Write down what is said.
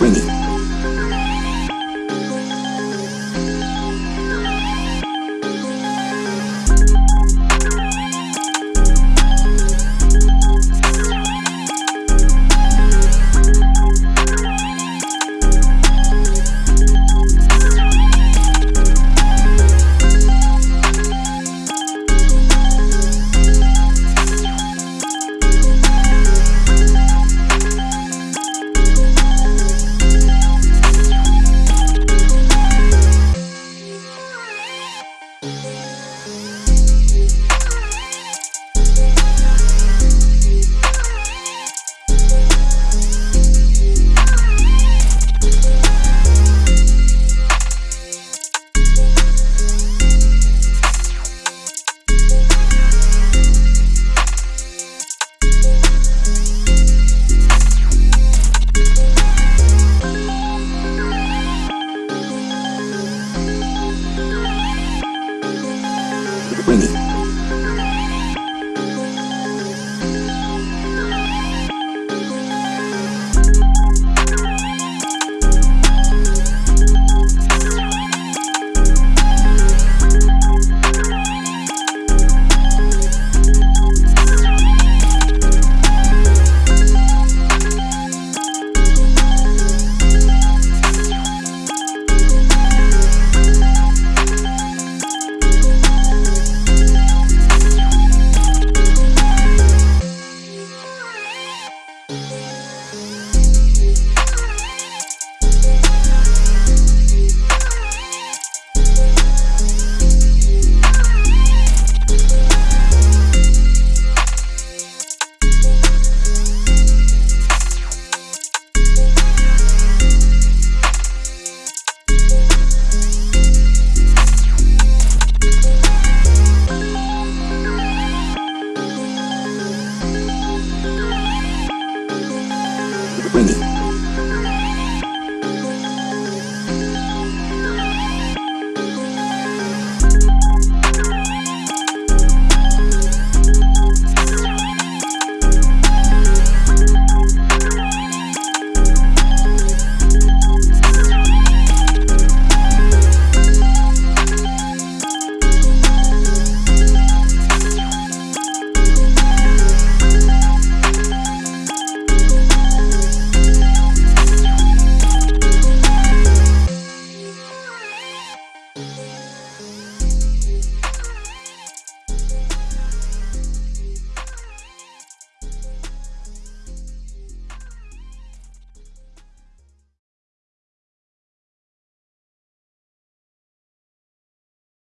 ringing. Winnie. Bye.